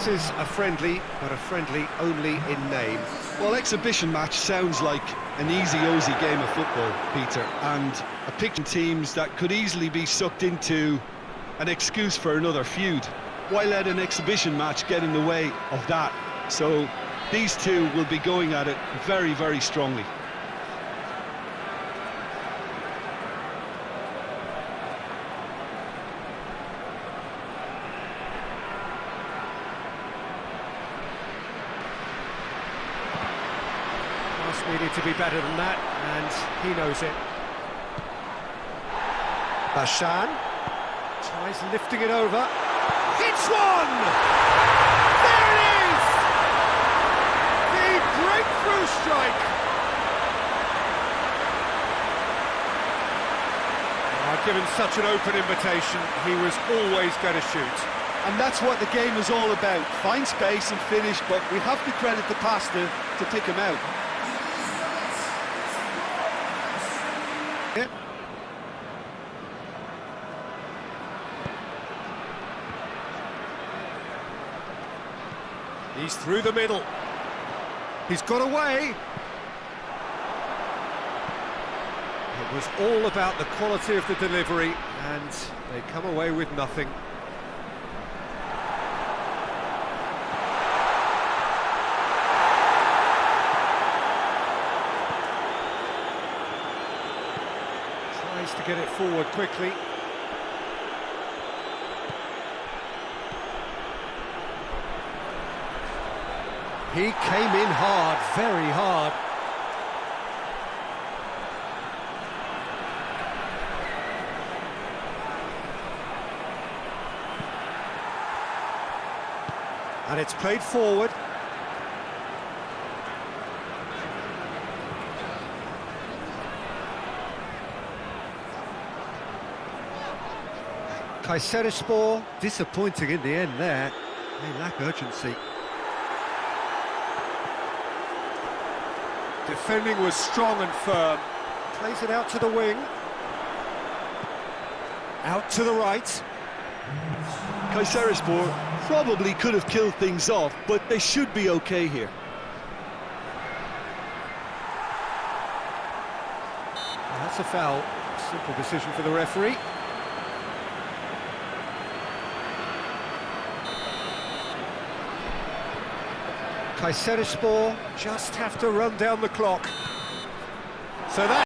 This is a friendly, but a friendly only in name. Well, exhibition match sounds like an easy-ozy game of football, Peter, and a picture teams that could easily be sucked into an excuse for another feud. Why let an exhibition match get in the way of that? So these two will be going at it very, very strongly. Pass needed to be better than that, and he knows it. Bashan tries lifting it over. Hits one! There it is! The breakthrough strike! Oh, given such an open invitation, he was always going to shoot. And that's what the game is all about. Find space and finish, but we have to credit the passer to pick him out. He's through the middle. He's got away. It was all about the quality of the delivery, and they come away with nothing. Tries to get it forward quickly. He came in hard, very hard. And it's played forward. Kayserispor disappointing in the end there. They lack urgency. Defending was strong and firm. Plays it out to the wing. Out to the right. Kayserispor probably could have killed things off, but they should be okay here. That's a foul. Simple decision for the referee. Kayserispor just have to run down the clock. So that